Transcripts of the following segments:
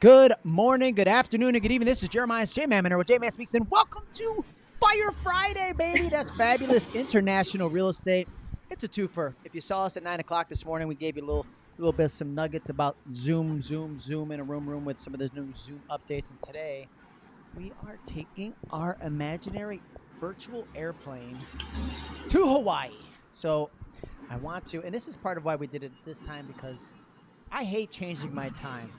Good morning, good afternoon, and good evening. This is Jeremiah's J Man with J Man Speaks, and welcome to Fire Friday, baby. That's fabulous international real estate. It's a twofer. If you saw us at nine o'clock this morning, we gave you a little, little bit of some nuggets about Zoom, Zoom, Zoom in a room, room with some of the new Zoom updates. And today, we are taking our imaginary virtual airplane to Hawaii. So, I want to, and this is part of why we did it this time because I hate changing my time.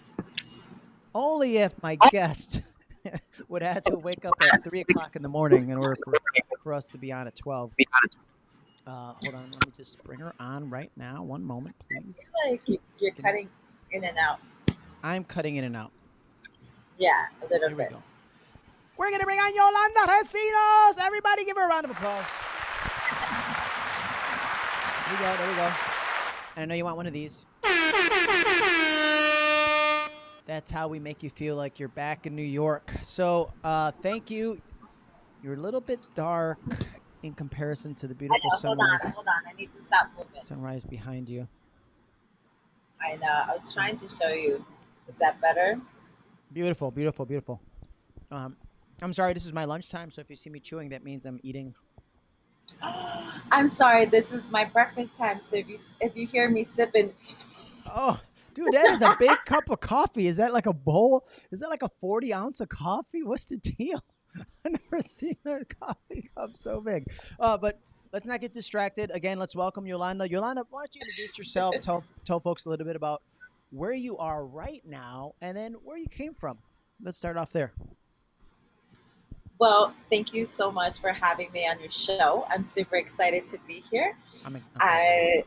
Only if my guest would have to wake up at three o'clock in the morning in order for, for us to be on at twelve. Uh, hold on, let me just bring her on right now. One moment, please. like you're cutting in and out. I'm cutting in and out. Yeah, a little Here we bit. go. We're gonna bring on Yolanda Recinos. Everybody, give her a round of applause. There we go. There we go. And I know you want one of these. That's how we make you feel like you're back in New York. So, uh, thank you. You're a little bit dark in comparison to the beautiful know. Hold on, hold on. I need to stop moving. sunrise behind you. I know. I was trying to show you. Is that better? Beautiful, beautiful, beautiful. Um, I'm sorry, this is my lunchtime, so if you see me chewing, that means I'm eating. I'm sorry. This is my breakfast time. So if you if you hear me sipping, Oh, dude, that is a big cup of coffee. Is that like a bowl? Is that like a 40 ounce of coffee? What's the deal? I've never seen a coffee cup so big. Uh, but let's not get distracted. Again, let's welcome Yolanda. Yolanda, why don't you introduce yourself? Tell tell folks a little bit about where you are right now, and then where you came from. Let's start off there. Well, thank you so much for having me on your show. I'm super excited to be here. I mean, I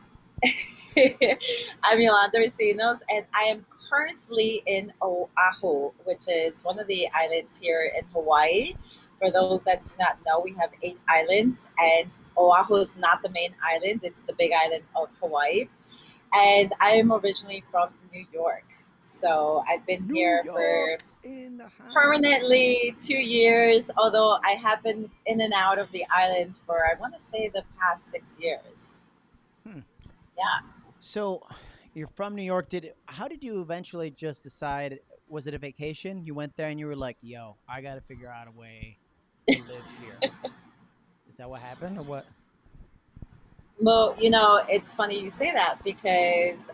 I'm Yolanda Recinos, and I am currently in Oahu, which is one of the islands here in Hawaii. For those that do not know, we have eight islands, and Oahu is not the main island, it's the big island of Hawaii. And I am originally from New York. So I've been New here for York house. Permanently two years, although I have been in and out of the island for, I want to say, the past six years. Hmm. Yeah. So, you're from New York. Did how did you eventually just decide? Was it a vacation? You went there and you were like, "Yo, I got to figure out a way to live here." Is that what happened, or what? Well, you know, it's funny you say that because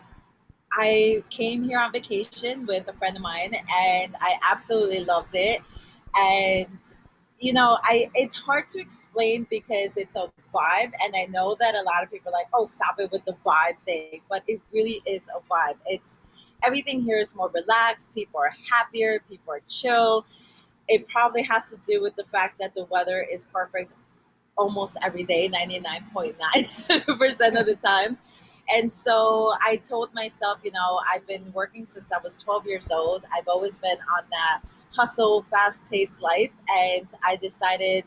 I came here on vacation with a friend of mine and I absolutely loved it. And you know, I it's hard to explain because it's a vibe and I know that a lot of people are like, "Oh, stop it with the vibe thing." But it really is a vibe. It's everything here is more relaxed, people are happier, people are chill. It probably has to do with the fact that the weather is perfect almost every day, 99.9% of the time. And so I told myself, you know, I've been working since I was 12 years old. I've always been on that hustle, fast paced life. And I decided,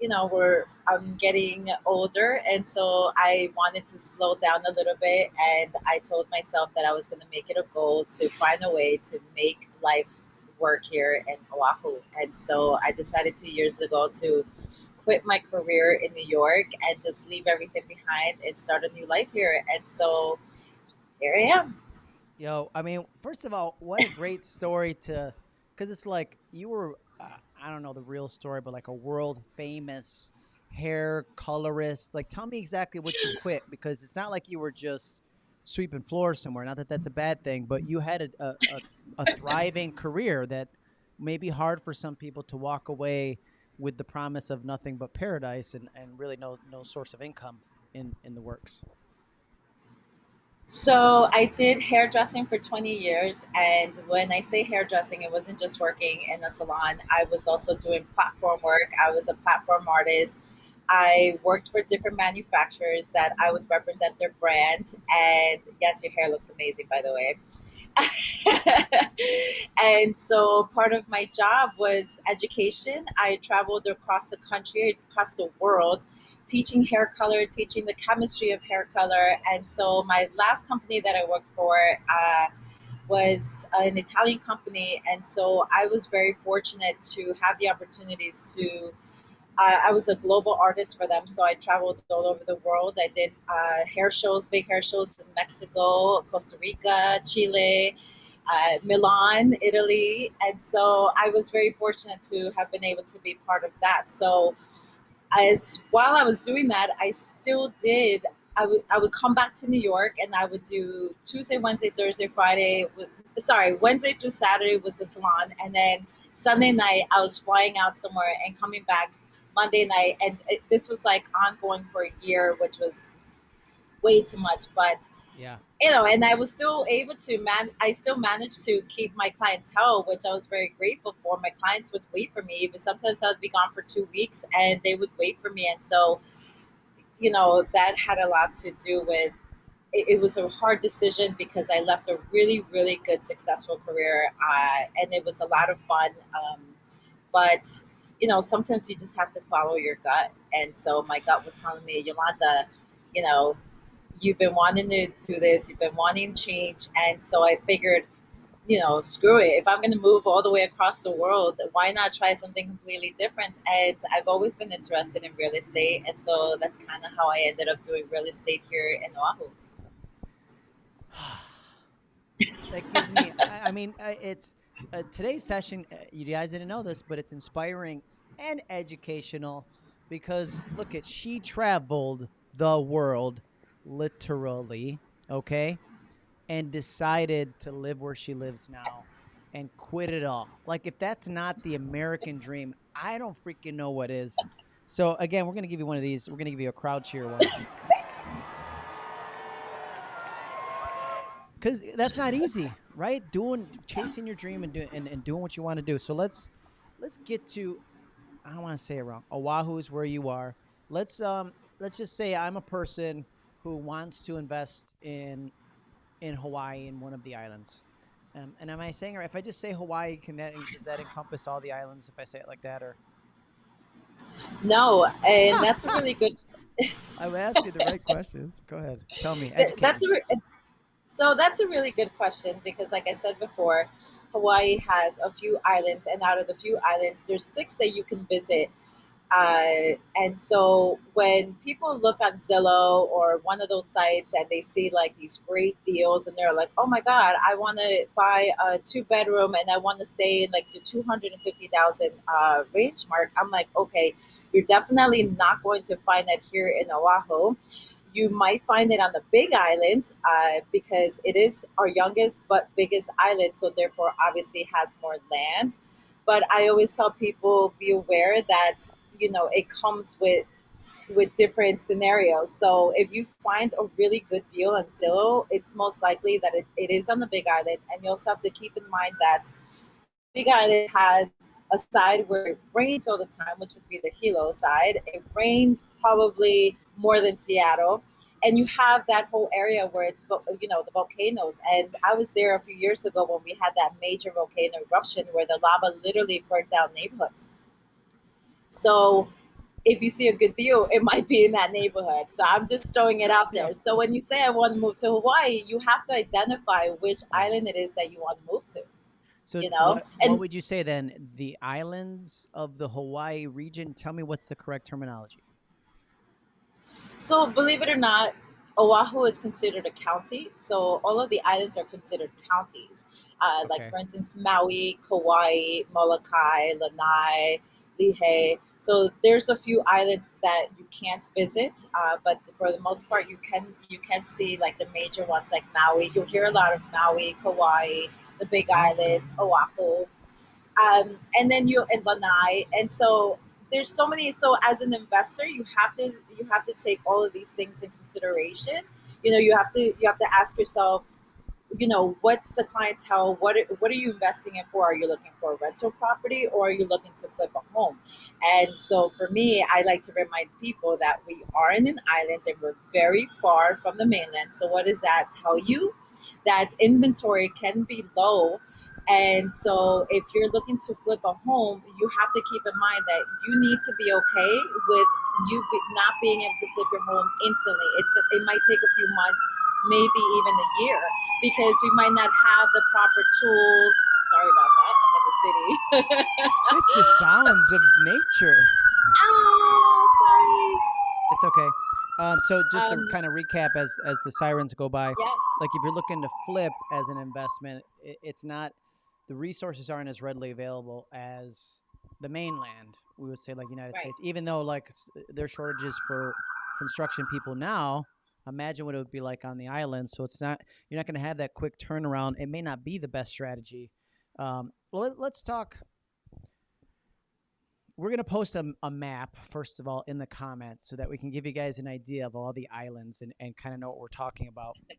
you know, we're, I'm getting older. And so I wanted to slow down a little bit. And I told myself that I was going to make it a goal to find a way to make life work here in Oahu. And so I decided two years ago to quit my career in New York and just leave everything behind and start a new life here. And so here I am. Yo, I mean, first of all, what a great story to, because it's like you were, uh, I don't know the real story, but like a world famous hair colorist. Like, tell me exactly what you quit because it's not like you were just sweeping floors somewhere. Not that that's a bad thing, but you had a, a, a, a thriving career that may be hard for some people to walk away with the promise of nothing but paradise and, and really no, no source of income in, in the works. So I did hairdressing for 20 years. And when I say hairdressing, it wasn't just working in a salon. I was also doing platform work. I was a platform artist. I worked for different manufacturers that I would represent their brand. And yes, your hair looks amazing, by the way. and so part of my job was education. I traveled across the country, across the world, teaching hair color, teaching the chemistry of hair color. And so my last company that I worked for uh, was an Italian company. And so I was very fortunate to have the opportunities to I, I was a global artist for them, so I traveled all over the world. I did uh, hair shows, big hair shows in Mexico, Costa Rica, Chile, uh, Milan, Italy, and so I was very fortunate to have been able to be part of that. So, as while I was doing that, I still did. I would I would come back to New York and I would do Tuesday, Wednesday, Thursday, Friday. With, sorry, Wednesday through Saturday was the salon, and then Sunday night I was flying out somewhere and coming back Monday night, and it, this was like ongoing for a year, which was way too much. But yeah, you know, and I was still able to man. I still managed to keep my clientele, which I was very grateful for. My clients would wait for me, but sometimes I would be gone for two weeks, and they would wait for me, and so you know that had a lot to do with. It, it was a hard decision because I left a really, really good, successful career, uh, and it was a lot of fun. Um, but you know, sometimes you just have to follow your gut. And so my gut was telling me, Yolanda, you know, you've been wanting to do this, you've been wanting change. And so I figured, you know, screw it. If I'm going to move all the way across the world, why not try something completely different? And I've always been interested in real estate. And so that's kind of how I ended up doing real estate here in Oahu. that gives me, I, I mean, it's, uh, today's session, uh, you guys didn't know this, but it's inspiring and educational because look at she traveled the world literally, okay? And decided to live where she lives now and quit it all. Like if that's not the American dream, I don't freaking know what is. So again, we're going to give you one of these. We're going to give you a crowd cheer one. Cuz that's not easy, right? Doing chasing your dream and doing and, and doing what you want to do. So let's let's get to I don't want to say it wrong. Oahu is where you are. Let's um let's just say I'm a person who wants to invest in in Hawaii in one of the islands. Um, and am I saying, or if I just say Hawaii, can that does that encompass all the islands if I say it like that, or? No, and that's a really good. I'm asking the right questions. Go ahead, tell me. That's me. a so that's a really good question because, like I said before, Hawaii has a few islands, and out of the few islands, there's six that you can visit. Uh, and so when people look on Zillow or one of those sites and they see like these great deals and they're like, oh my God, I want to buy a two bedroom and I want to stay in like the 250,000 uh, range mark, I'm like, okay, you're definitely not going to find that here in Oahu. You might find it on the Big Island uh, because it is our youngest but biggest island, so therefore obviously has more land. But I always tell people be aware that you know it comes with with different scenarios. So if you find a really good deal on Zillow, it's most likely that it, it is on the Big Island, and you also have to keep in mind that Big Island has a side where it rains all the time, which would be the Hilo side. It rains probably more than Seattle. And you have that whole area where it's, you know, the volcanoes. And I was there a few years ago when we had that major volcano eruption where the lava literally burned down neighborhoods. So if you see a good deal, it might be in that neighborhood. So I'm just throwing it out there. So when you say I want to move to Hawaii, you have to identify which island it is that you want to move to. So you know, what, and, what would you say then? The islands of the Hawaii region. Tell me what's the correct terminology. So believe it or not, Oahu is considered a county. So all of the islands are considered counties. Uh, okay. Like for instance, Maui, Kauai, Molokai, Lanai, Lihue. So there's a few islands that you can't visit, uh, but for the most part, you can you can see like the major ones like Maui. You'll hear a lot of Maui, Kauai, the Big Islands, Oahu, um, and then you in Lanai. And so there's so many. So as an investor, you have to you have to take all of these things in consideration. You know, you have to you have to ask yourself, you know, what's the clientele? What what are you investing in for? Are you looking for a rental property or are you looking to flip a home? And so for me, I like to remind people that we are in an island and we're very far from the mainland. So what does that tell you? That inventory can be low. And so if you're looking to flip a home, you have to keep in mind that you need to be okay with you be, not being able to flip your home instantly. It's it might take a few months maybe even a year because we might not have the proper tools. Sorry about that. I'm in the city. it's the sounds of nature. Oh, sorry. It's okay. Um, so just to Um, kind of recap as as the sirens go by, Yeah. like if you're looking to flip as an investment, it, it's not the resources aren't as readily available as the mainland. We would say like United Right. States, even though like s- there's shortages for construction people now. Imagine what it would be like on the island. So it's not you're not going to have that quick turnaround. It may not be the best strategy. Um, well, let, let's talk. We're going to post a, a map, first of all, in the comments so that we can give you guys an idea of all the islands and, and kind of know what we're talking about.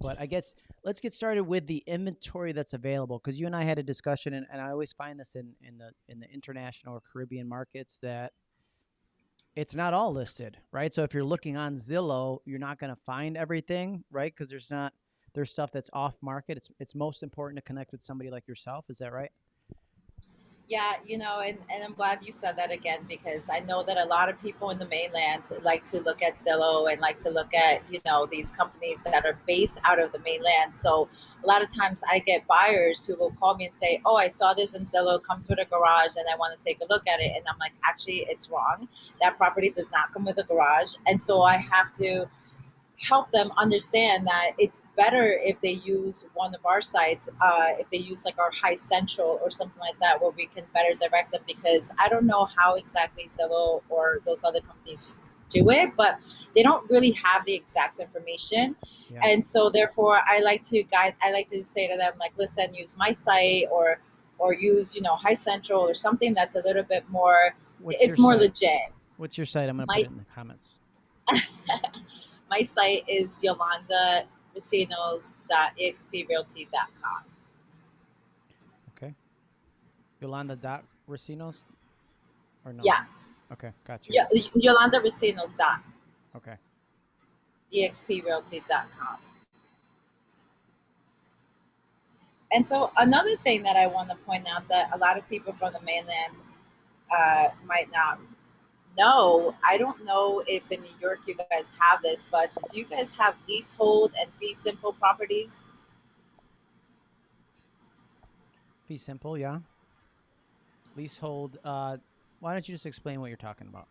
But I guess let's get started with the inventory that's available because you and I had a discussion, and, and I always find this in, in the in the international or Caribbean markets that it's not all listed, right? So if you're looking on Zillow, you're not going to find everything, right? Because there's not there's stuff that's off market. It's it's most important to connect with somebody like yourself. Is that right? Yeah, you know, and, and I'm glad you said that again because I know that a lot of people in the mainland like to look at Zillow and like to look at, you know, these companies that are based out of the mainland. So a lot of times I get buyers who will call me and say, Oh, I saw this in Zillow, comes with a garage and I want to take a look at it. And I'm like, actually, it's wrong. That property does not come with a garage. And so I have to help them understand that it's better if they use one of our sites, uh, if they use like our HiCentral or something like that, where we can better direct them. Because I don't know how exactly Zillow or those other companies do it, but they don't really have the exact information. Yeah. And so, therefore, I like to guide. I like to say to them, like, listen, use my site or or use you know HiCentral or something that's a little bit more. What's it's more site? legit. What's your site? I'm going to My- put it in the comments. My site is yolandarecinos.exprealty.com. Okay. Yolanda dot Recinos or no? Yeah. Okay, gotcha. Yeah, yolandarecinos.exprealty.com. Okay. EXPRealty.com. And so another thing that I want to point out that a lot of people from the mainland uh, might not know, I don't know if in New York you guys have this, but do you guys have leasehold and fee simple properties? Fee simple, yeah. Leasehold. Uh, why don't you just explain what you're talking about?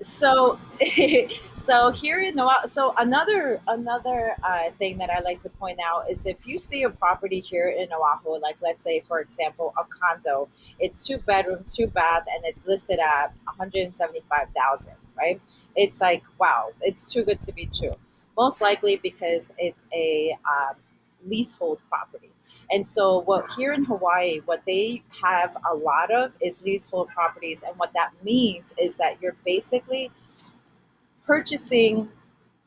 So, so here in Oahu, so another another uh, thing that I like to point out is if you see a property here in Oahu, like let's say for example a condo, it's two bedrooms, two bath, and it's listed at one hundred seventy five thousand, right? It's like wow, it's too good to be true. Most likely because it's a um, leasehold property. And so, what here in Hawaii, what they have a lot of is leasehold properties, and what that means is that you're basically purchasing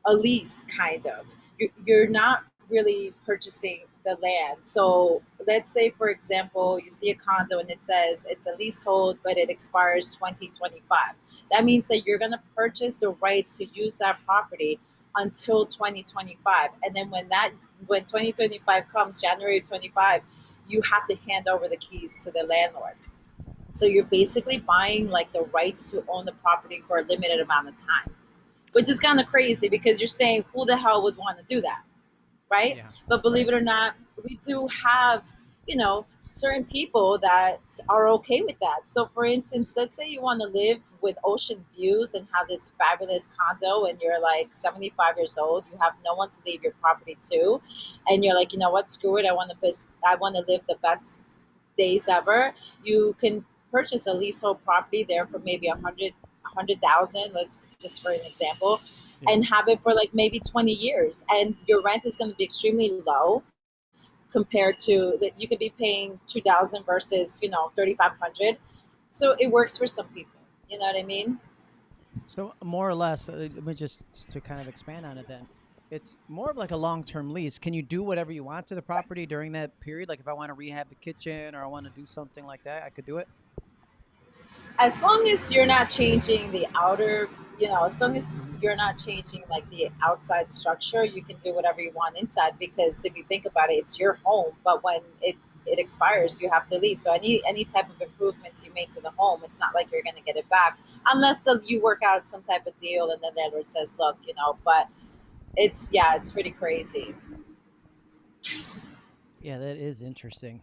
a lease, kind of. You- You're not really purchasing the land. So, let's say, for example, you see a condo and it says it's a leasehold, but it expires 2025. That means that you're going to purchase the rights to use that property until 2025. And then when that when 2025 comes, January 25, you have to hand over the keys to the landlord. So you're basically buying like the rights to own the property for a limited amount of time, which is kind of crazy because you're saying who the hell would want to do that, right? Yeah. But believe it or not, we do have, you know, certain people that are okay with that. So, for instance, let's say you want to live with ocean views and have this fabulous condo, and you're like 75 years old, you have no one to leave your property to, and you're like, you know what, screw it, I want to, I want to live the best days ever. You can purchase a leasehold property there for maybe a hundred, a hundred thousand. Let's just for an example. Yeah. And have it for like maybe 20 years, and your rent is going to be extremely low compared to that you could be paying 2000 versus you know 3500 so it works for some people you know what i mean So more or less, uh, let me just to kind of expand on it. Then, it's more of like a long-term lease. Can you do whatever you want to the property during that period? Like if I want to rehab the kitchen or I want to do something like that, I could do it. As long as you're not changing the outer you know as long as you're not changing like the outside structure you can do whatever you want inside because if you think about it it's your home but when it it expires you have to leave so any any type of improvements you made to the home it's not like you're going to get it back unless the, you work out some type of deal and the landlord says look you know but it's yeah it's pretty crazy Yeah, that is interesting.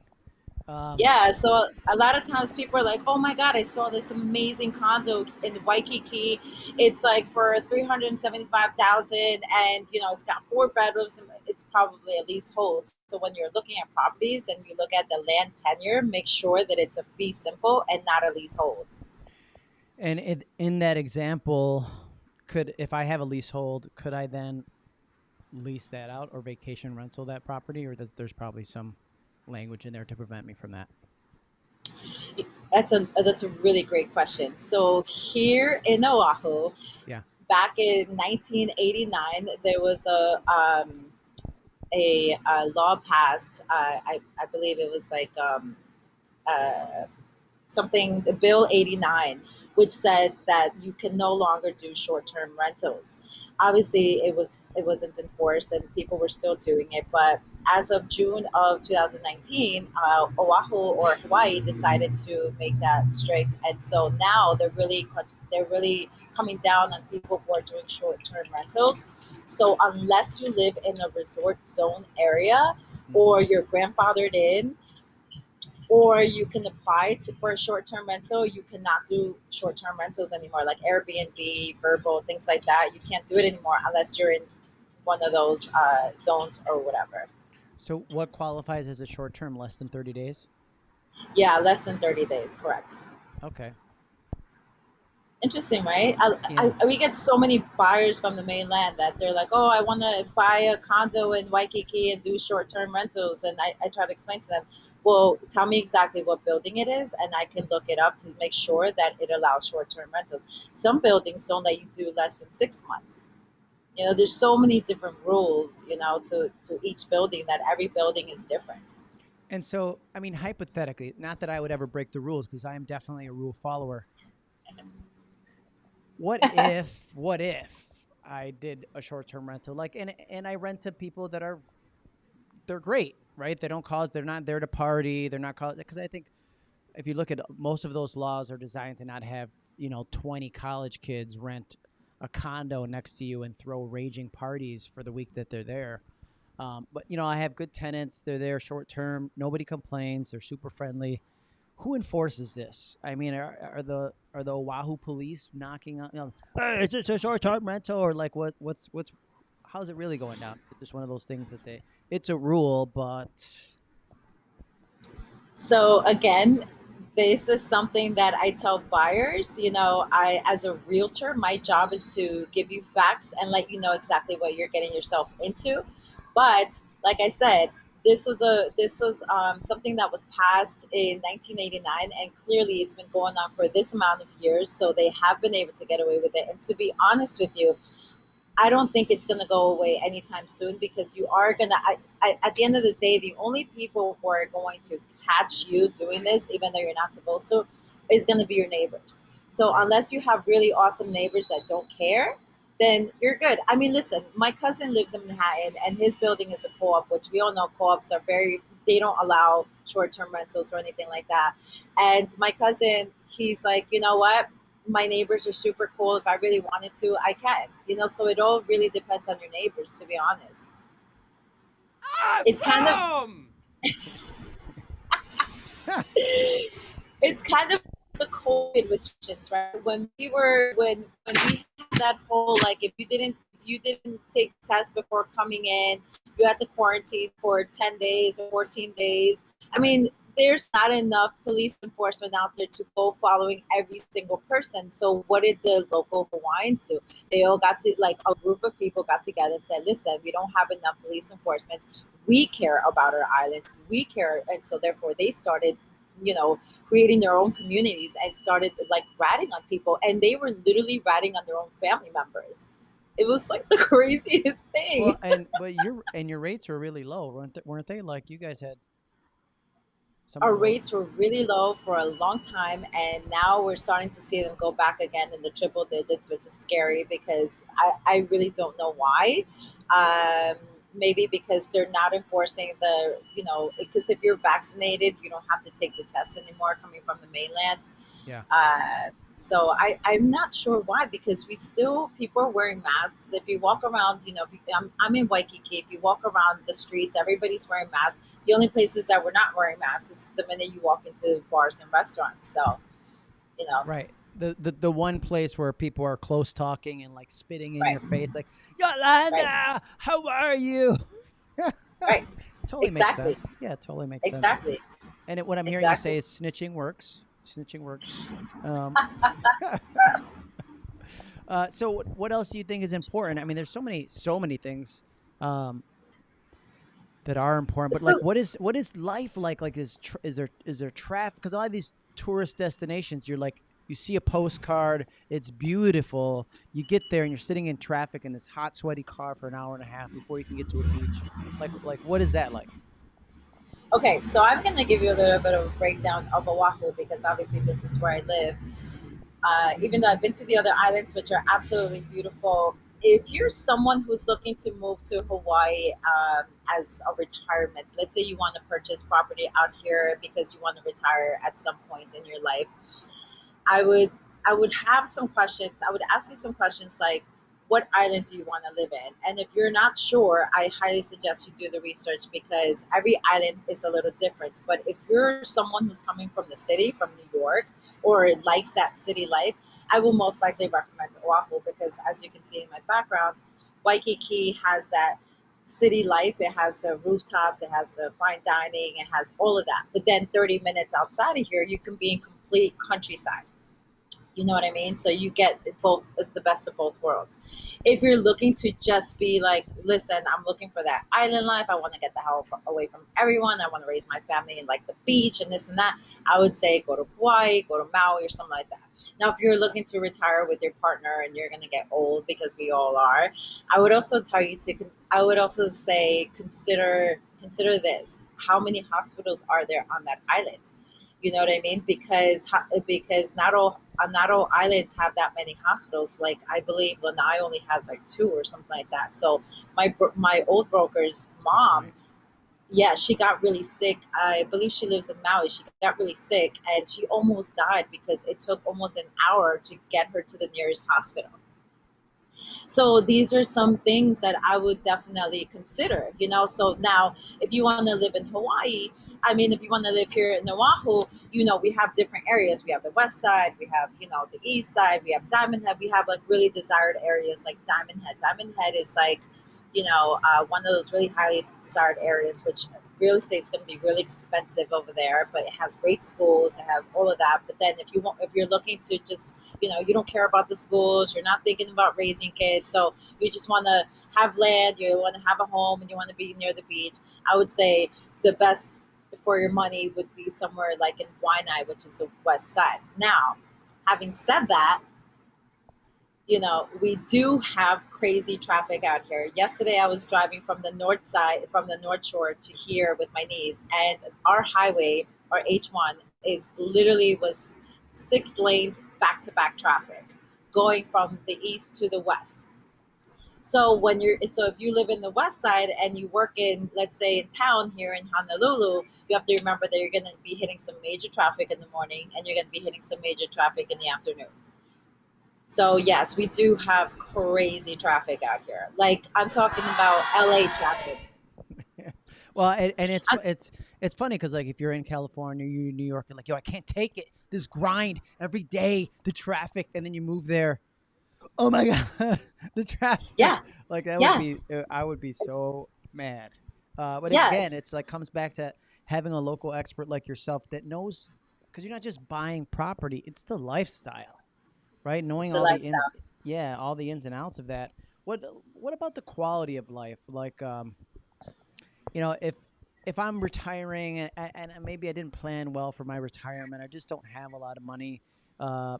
Um, Yeah, so a lot of times people are like, "Oh my God, I saw this amazing condo in Waikiki. It's like for three hundred and seventy-five thousand, and you know it's got four bedrooms, and it's probably a leasehold." So when you're looking at properties and you look at the land tenure, make sure that it's a fee simple and not a leasehold. And in, in that example, could if I have a leasehold, could I then lease that out or vacation rental that property, or does, there's probably some language in there to prevent me from that? That's a that's a really great question. So here in Oahu, Yeah. back in 1989, there was a um, a, a law passed. Uh, I I believe it was like um, uh, something the bill 89 which said that you can no longer do short-term rentals. Obviously it was it wasn't enforced and people were still doing it but as of june of 2019 uh, oahu or hawaii decided to make that strict. And so now they're really they're really coming down on people who are doing short-term rentals. So unless you live in a resort zone area or Mhm. you're grandfathered in or you can apply to, for a short-term rental you cannot do short-term rentals anymore like airbnb VRBO things like that you can't do it anymore unless you're in one of those uh, zones or whatever So, what qualifies as a short term, less than 30 days? yeah less than 30 days correct Okay. interesting right I, Yeah. I, we get so many buyers from the mainland that they're like oh i want to buy a condo in waikiki and do short-term rentals and I, I try to explain to them well tell me exactly what building it is and i can look it up to make sure that it allows short-term rentals some buildings don't let you do less than six months you know there's so many different rules you know to, to each building that every building is different And so, I mean, hypothetically, not that I would ever break the rules because I am definitely a rule follower. What if, what if I did a short term rental? Like, and, and I rent to people that are, they're great, right? They don't cause, they're not there to party. They're not cause, because I think if you look at most of those laws are designed to not have, you know, 20 college kids rent a condo next to you and throw raging parties for the week that they're there. Um, but you know, I have good tenants. They're there short term. Nobody complains. They're super friendly. Who enforces this? I mean, are, are the are the Oahu police knocking on? You know, hey, a short term rental or like what? What's what's? How's it really going down? It's one of those things that they. It's a rule, but So again, this is something that I tell buyers, you know, I as a realtor, my job is to give you facts and let you know exactly what you're getting yourself into. But like I said, this was a this was um, something that was passed in 1989 and clearly it's been going on for this amount of years so they have been able to get away with it and to be honest with you I don't think it's going to go away anytime soon because you are going to, at the end of the day, the only people who are going to catch you doing this, even though you're not supposed to, is going to be your neighbors. So unless you have really awesome neighbors that don't care, then you're good. I mean, listen, my cousin lives in Manhattan and his building is a co op, which we all know co ops are very, they don't allow short term rentals or anything like that. And my cousin, he's like, you know what? My neighbors are super cool. If I really wanted to, I can. You know, so it all really depends on your neighbors, to be honest. It's kind of it's kind of the COVID restrictions, right? When we were when when we had that whole like if you didn't if you didn't take tests before coming in, you had to quarantine for ten days or fourteen days. I mean, there's not enough police enforcement out there to go following every single person. So what did the local Hawaiians do? They all got to like a group of people got together and said, listen, we don't have enough police enforcement. We care about our islands. We care. And so therefore they started, you know, creating their own communities and started like ratting on people. And they were literally ratting on their own family members. It was like the craziest thing. well, and but your and your rates were really low, weren't they? Weren't they? Like you guys had our rates were really low for a long time and now we're starting to see them go back again in the triple digits which is scary because i, I really don't know why. Um, maybe because they're not enforcing the you know because if you're vaccinated you don't have to take the test anymore coming from the mainland. Yeah. uh, So I, I'm not sure why because we still people are wearing masks. If you walk around, you know, you, I'm, I'm in Waikiki. If you walk around the streets, everybody's wearing masks. The only places that we're not wearing masks is the minute you walk into bars and restaurants. So, you know, right. The, the the one place where people are close talking and like spitting in Right. your face, like Yolanda, Right. how are you? Right. totally Exactly. makes sense. Yeah, totally makes sense. exactly. And it, what I'm hearing you say is snitching works. Snitching works. Um, uh, so, what- what else do you think is important? I mean, there's so many, so many things um, that are important. But like, what is what is life like? Like, is is there is there traffic? Because a lot of these tourist destinations, you're like, you see a postcard, it's beautiful. You get there and you're sitting in traffic in this hot, sweaty car for an hour and a half before you can get to a beach. Like, like what is that like? Okay, so I'm going to give you a little bit of a breakdown of Oahu because obviously this is where I live. Uh, even though I've been to the other islands, which are absolutely beautiful, if you're someone who's looking to move to Hawaii um, as a retirement, let's say you want to purchase property out here because you want to retire at some point in your life, I would I would have some questions. I would ask you some questions like, what island do you want to live in? And if you're not sure, I highly suggest you do the research because every island is a little different. But if you're someone who's coming from the city, from New York, or likes that city life, I will most likely recommend Oahu because, as you can see in my background, Waikiki has that city life. It has the rooftops, it has the fine dining, it has all of that. But then 30 minutes outside of here, you can be in complete countryside. You know what I mean? So you get both the best of both worlds. If you're looking to just be like, listen, I'm looking for that island life. I want to get the hell away from everyone. I want to raise my family in like the beach and this and that. I would say go to Hawaii, go to Maui or something like that. Now, if you're looking to retire with your partner and you're going to get old because we all are, I would also tell you to. I would also say consider consider this: how many hospitals are there on that island? You know what I mean? Because because not all uh, not all islands have that many hospitals. Like I believe Lanai only has like two or something like that. So my my old broker's mom yeah, she got really sick. I believe she lives in Maui. She got really sick and she almost died because it took almost an hour to get her to the nearest hospital. So these are some things that I would definitely consider, you know. So now, if you want to live in Hawaii, I mean, if you want to live here in Oahu, you know, we have different areas. We have the west side, we have, you know, the east side, we have Diamond Head, we have like really desired areas like Diamond Head. Diamond Head is like, you know, uh, one of those really highly desired areas, which real estate is going to be really expensive over there, but it has great schools, it has all of that. But then if you want, if you're looking to just, you know, you don't care about the schools, you're not thinking about raising kids, so you just want to have land, you want to have a home, and you want to be near the beach, I would say the best for your money would be somewhere like in Waianae, which is the west side. Now, having said that, you know, we do have crazy traffic out here. Yesterday, I was driving from the north side, from the north shore to here with my niece, and our highway, our H1, is literally was six lanes back to back traffic, going from the east to the west. So when you're, so if you live in the west side and you work in, let's say, in town here in Honolulu, you have to remember that you're going to be hitting some major traffic in the morning, and you're going to be hitting some major traffic in the afternoon. So yes, we do have crazy traffic out here. Like I'm talking about LA traffic. Well, and, and it's I- it's it's funny because like if you're in California, you're in New York, and like yo, I can't take it. This grind every day, the traffic, and then you move there. Oh my god, the traffic. Yeah. like that Yeah. would be. uh, I would be so mad. Uh, but Yes. again, it's like comes back to having a local expert like yourself that knows, because you're not just buying property; it's the lifestyle, right? Knowing the all the ins, yeah, all the ins and outs of that. What what about the quality of life? Like, um, you know, if if I'm retiring and, and and maybe I didn't plan well for my retirement, I just don't have a lot of money. Uh,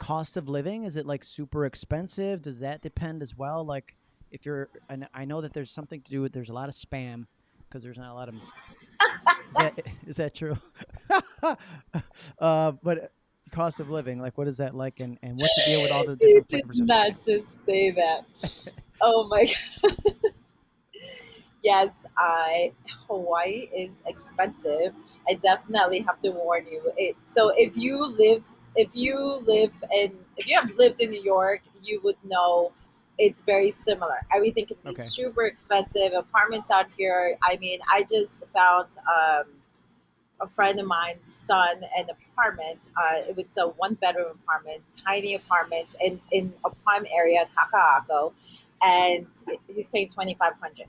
cost of living is it like super expensive? Does that depend as well? Like, if you're, and I know that there's something to do with there's a lot of spam because there's not a lot of. is that is that true? uh, but cost of living, like, what is that like, and and what's the deal with all the different did flavors of not just say that. Oh my god. yes, I Hawaii is expensive. I definitely have to warn you. It, so if you lived, if you live in, if you have lived in New York, you would know it's very similar. Everything can be Okay. super expensive. Apartments out here. I mean, I just found um, a friend of mine's son an apartment. Uh, it was a one bedroom apartment, tiny apartment in in a prime area, Kaka'ako, and he's paying twenty five hundred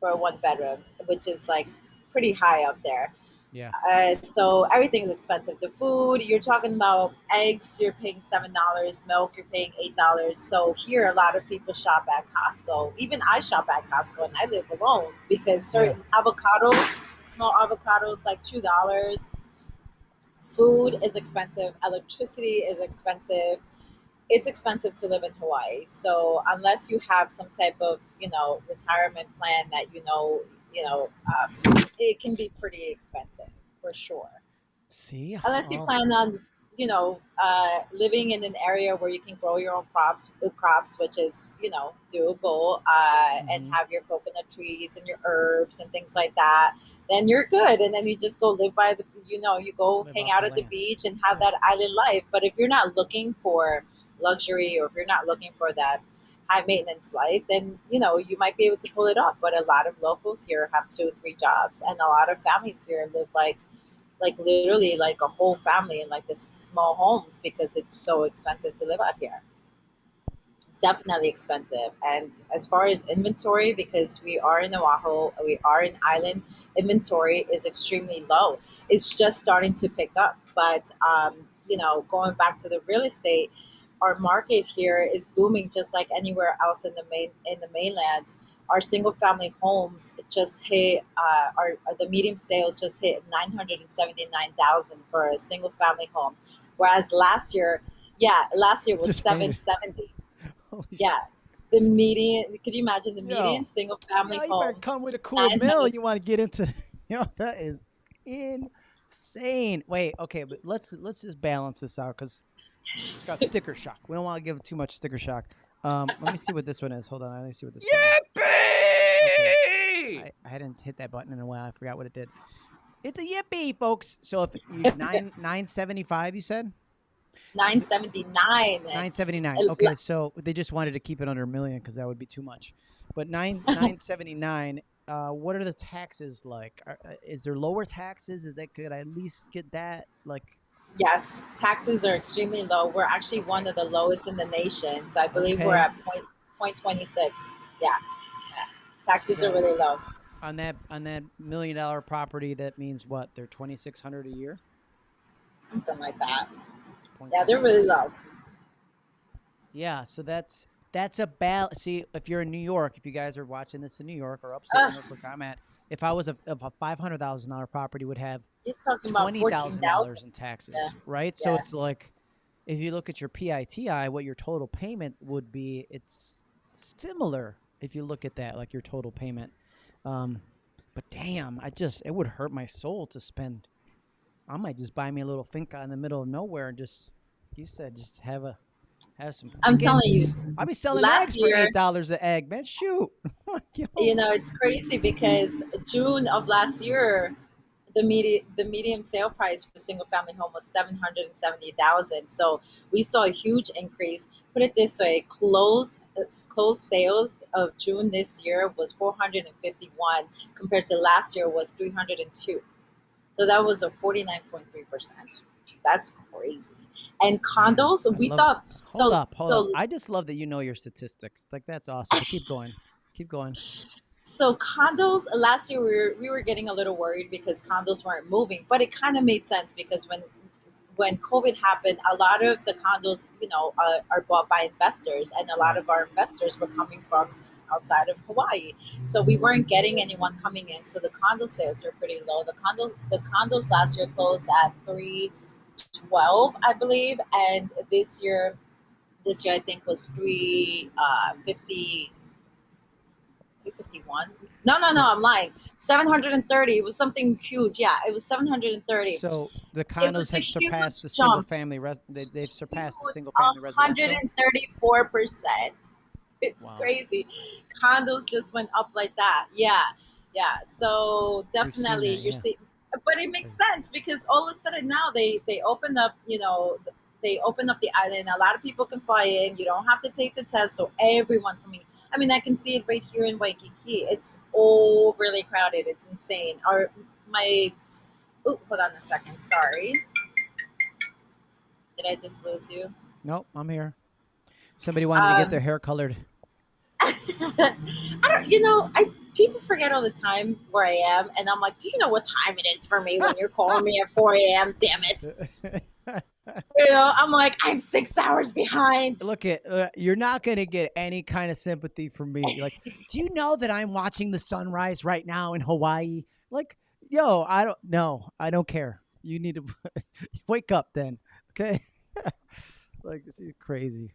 for a one bedroom, which is like pretty high up there. Yeah. Uh, so everything is expensive. The food, you're talking about eggs, you're paying seven dollars. Milk, you're paying eight dollars. So here, a lot of people shop at Costco. Even I shop at Costco, and I live alone because certain avocados, small avocados, like two dollars. Food is expensive. Electricity is expensive. It's expensive to live in Hawaii. So unless you have some type of, you know, retirement plan that you know, you know, uh, it can be pretty expensive for sure. See, Unless you Oh, plan on, you know, uh, living in an area where you can grow your own crops, crops, which is, you know, doable, uh, Mhm. and have your coconut trees and your herbs and things like that, then you're good. And then you just go live by the, you know, you go Live hang out the at the beach and have that island life. But if you're not looking for luxury or if you're not looking for that high maintenance life, then you know you might be able to pull it off. But a lot of locals here have two, or three jobs, and a lot of families here live like like literally like a whole family in like this small homes because it's so expensive to live out here. It's definitely expensive. And as far as inventory, because we are in Oahu, we are an island, inventory is extremely low. It's just starting to pick up. But um, you know, going back to the real estate, our market here is booming just like anywhere else in the main in the mainland. Our single family homes just hit uh, our, the medium sales just hit nine hundred and seventy nine thousand for a single family home, whereas last year, yeah, last year was Just made seven it. seventy. holy shit. Yeah, the median. Could you imagine the median single family you better home? come with a cool mill. You want to get into? Yo, that is insane. Wait, okay, but let's let's just balance this out because it's got sticker shock. We don't want to give it too much sticker shock. Um, let me see what this one is. Hold on, let me see what this. one is. Yippee! I, I hadn't hit that button in a while. I forgot what it did. It's a yippee, folks. So if you nine nine seventy five, you said Nine seventy nine. nine seventy nine. Okay, so they just wanted to keep it under a million because that would be too much. But nine nine seventy nine. Uh, what are the taxes like? Are, uh, is there lower taxes? Is that could I at least get that? Like, Yes, taxes are extremely low. We're actually one of the lowest in the nation. So I believe we're at point point twenty six. Yeah. yeah. Taxes are really low. on that on that million dollar property, that means what? They're twenty six hundred a year. Something like that. Yeah, they're really low. Yeah, so that's that's a bal. See, if you're in New York, if you guys are watching this in New York or upstate. New York, where I'm at, if I was a, a five hundred thousand dollar property would have You're talking about twenty thousand dollars in taxes, Yeah. right? So Yeah. it's like, if you look at your PITI, what your total payment would be, it's similar. If you look at that, like your total payment, um, but damn, I just it would hurt my soul to spend. I might just buy me a little finca in the middle of nowhere and just, you said, just have a have some. I'm telling you, I'll be selling last eggs for year- eight dollars an egg, man. Shoot. You know, it's crazy because June of last year, the median the median sale price for single family home was seven hundred and seventy thousand. So we saw a huge increase. Put it this way: close closed sales of June this year was four hundred and fifty one, compared to last year was three hundred and two. So that was a forty nine point three percent. That's crazy. And mm, condos, we thought Hold so. up, hold so up. I just love that you know your statistics. Like that's awesome. Keep going. Keep going. So condos last year we were we were getting a little worried because condos weren't moving, but it kind of made sense because when when COVID happened, a lot of the condos, you know, uh, are bought by investors, and a lot of our investors were coming from outside of Hawaii. So we weren't getting anyone coming in. So the condo sales were pretty low. The condo the condos last year closed at three twelve, I believe, and this year this year I think was three uh, fifty. 351 no no no i'm lying 730 it was something huge yeah it was 730 So the condos have surpassed the single jump. family. Res- they, they've surpassed the single family residential. 134 percent it's Wow. crazy. Condos just went up like that. Yeah, yeah. So definitely that, you're yeah. seeing, but it makes sense because all of a sudden now they they open up. You know, they open up the island. A lot of people can fly in. You don't have to take the test, so everyone's coming. I mean, I can see it right here in Waikiki. It's overly crowded. It's insane. Our my oh, hold on a second. Sorry. Did I just lose you? Nope, I'm here. Somebody wanted to get Um, their hair colored. I don't, you know, I people forget all the time where I am, and I'm like, do you know what time it is for me when you're calling me at 4 a.m.? Damn it! You know, I'm like, I'm six hours behind. Look at uh, you're not going to get any kind of sympathy from me. Like, do you know that I'm watching the sunrise right now in Hawaii? Like, yo, I don't know. I don't care. You need to wake up then, okay? like, this is crazy.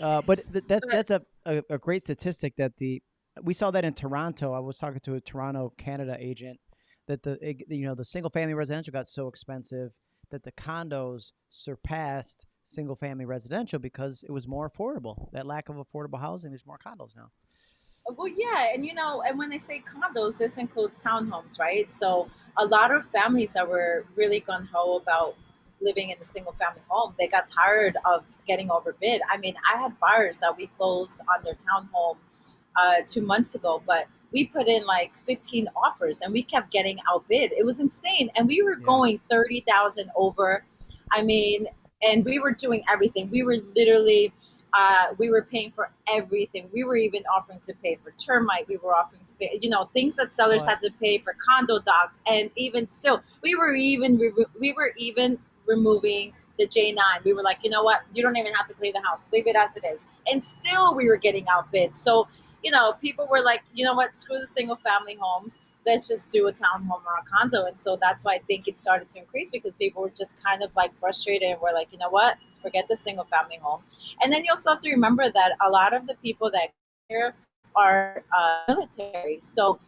Uh, but th- that's that's a, a, a great statistic that the we saw that in Toronto. I was talking to a Toronto, Canada agent that the you know the single family residential got so expensive that the condos surpassed single family residential because it was more affordable. That lack of affordable housing, there's more condos now. Well, yeah, and you know, and when they say condos, this includes townhomes, right? So a lot of families that were really gun ho about living in the single family home, they got tired of getting overbid. I mean, I had buyers that we closed on their townhome uh, two months ago, but we put in like 15 offers and we kept getting outbid. It was insane. And we were Yeah. going 30,000 over. I mean, and we were doing everything. We were literally, uh, we were paying for everything. We were even offering to pay for termite. We were offering to pay, you know, things that sellers What? had to pay for condo docs. And even still, we were even, we were even removing the J9. We were like, you know what? You don't even have to leave the house. Leave it as it is. And still we were getting outbid. So, you know, people were like, you know what? Screw the single family homes. Let's just do a townhome or a condo. And so that's why I think it started to increase because people were just kind of like frustrated and were like, you know what? Forget the single family home. And then you also have to remember that a lot of the people that here are uh, military. So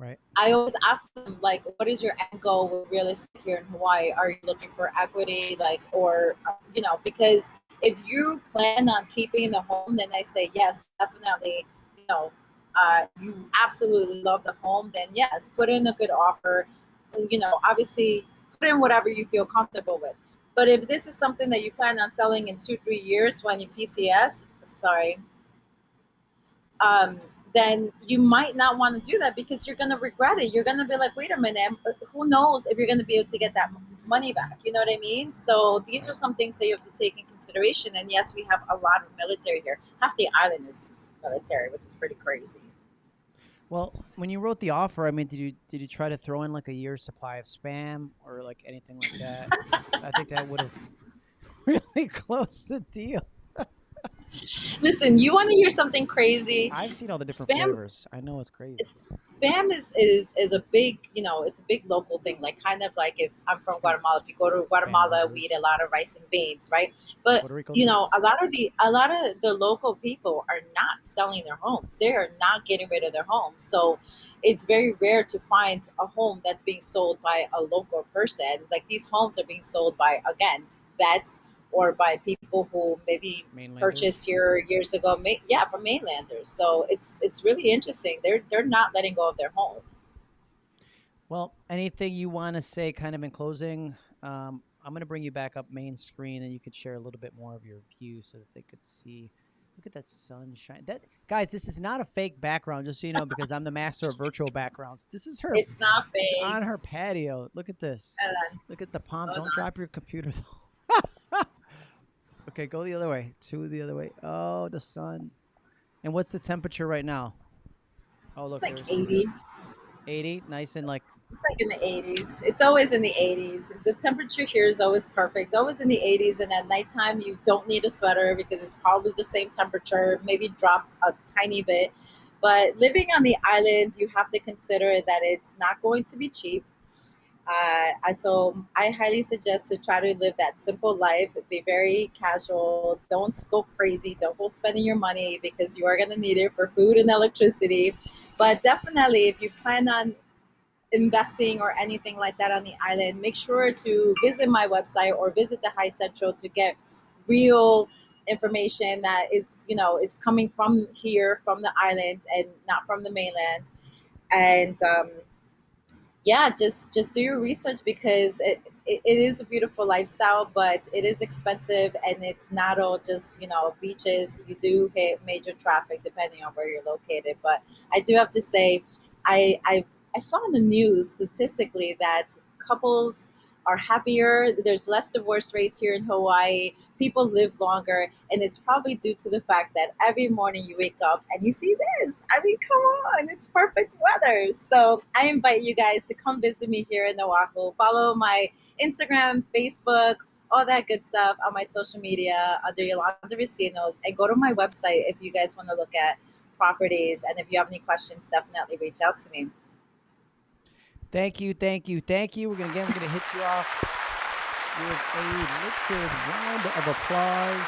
Right. I always ask them like, what is your end goal with real estate here in Hawaii? Are you looking for equity, like, or you know, because if you plan on keeping the home, then I say yes, definitely. Know, uh, you absolutely love the home, then yes, put in a good offer. You know, obviously, put in whatever you feel comfortable with. But if this is something that you plan on selling in two, three years when you PCS, sorry, um, then you might not want to do that because you're going to regret it. You're going to be like, wait a minute, who knows if you're going to be able to get that money back? You know what I mean? So these are some things that you have to take in consideration. And yes, we have a lot of military here. Half the island is military, which is pretty crazy. Well, when you wrote the offer, I mean, did you did you try to throw in like a year's supply of spam or like anything like that? I think that would have really closed the deal. Listen, you want to hear something crazy? I've seen all the different Spam- flavors. I know it's crazy. spam is, is is a big you know it's a big local thing. Like kind of like if i'm from guatemala if you go to guatemala we eat a lot of rice and beans right? But you know a lot of the a lot of the local people are not selling their homes. They are not getting rid of their homes. So it's very rare to find a home that's being sold by a local person. Like these homes are being sold by again vets or by people who maybe purchased here years ago yeah from mainlanders so it's it's really interesting they're they're not letting go of their home Well, anything you want to say, kind of in closing? Um, I'm going to bring you back up main screen, and you could share a little bit more of your view so that they could see. Look at that sunshine. That guys, this is not a fake background, just so you know, because I'm the master of virtual backgrounds. This is her. it's not it's fake on her patio. Look at this. Look at the palm. Hold Don't on. drop your computer though. Okay, go the other way. Two the other way. Oh, the sun. And what's the temperature right now? Oh, look. it's like 80 80, nice and like it's like in the 80s it's always in the 80s the temperature here is always perfect always in the 80s and at nighttime you don't need a sweater because it's probably the same temperature maybe dropped a tiny bit but living on the island you have to consider that it's not going to be cheap uh, so I highly suggest to try to live that simple life. Be very casual. Don't go crazy. Don't go spending your money because you are going to need it for food and electricity. But definitely, if you plan on investing or anything like that on the island, make sure to visit my website or visit the HiCentral to get real information that is, you know, is coming from here, from the islands, and not from the mainland. And um, yeah, just just do your research because it, it, it is a beautiful lifestyle, but it is expensive, and it's not all just you know beaches. You do hit major traffic depending on where you're located. But I do have to say, I I, I saw in the news statistically that couples are happier. There's less divorce rates here in Hawaii. People live longer, and it's probably due to the fact that every morning you wake up and you see this. I mean, come on, it's perfect weather. So I invite you guys to come visit me here in Oahu. Follow my Instagram, Facebook, all that good stuff on my social media under Yolanda Recinos, and go to my website if you guys want to look at properties. And if you have any questions, definitely reach out to me. Thank you, thank you, thank you. We're gonna again, we're gonna hit you off with a little round of applause.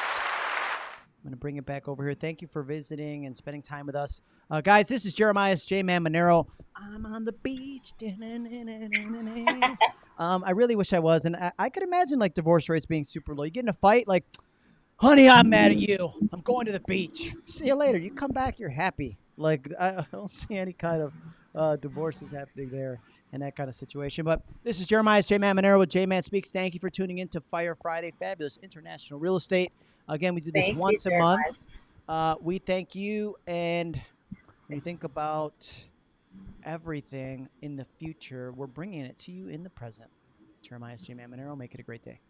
I'm gonna bring it back over here. Thank you for visiting and spending time with us, uh, guys. This is Jeremiah J Man Monero. I'm on the beach. um, I really wish I was, and I, I could imagine like divorce rates being super low. You get in a fight, like, honey, I'm mad at you. I'm going to the beach. See you later. You come back, you're happy. Like I, I don't see any kind of uh, divorces happening there and that kind of situation. But this is Jeremiah's J Man Monero with J Man Speaks. Thank you for tuning in to Fire Friday, fabulous international real estate. Again, we do this Thank you, once a Jeremiah. month. Uh, we thank you, and when you think about everything in the future, we're bringing it to you in the present. Jeremiah's J Man Monero. Make it a great day.